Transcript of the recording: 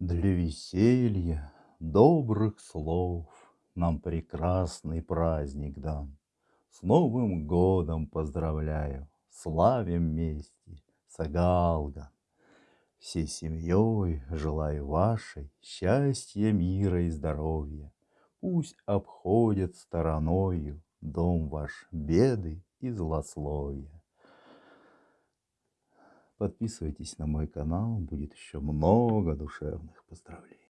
Для веселья, добрых слов Нам прекрасный праздник дан. С Новым годом поздравляю, Славим вместе Сагалган. Всей семьей желаю вашей Счастья, мира и здоровья. Пусть обходят стороною Дом ваш беды и злословия. Подписывайтесь на мой канал, будет еще много душевных поздравлений.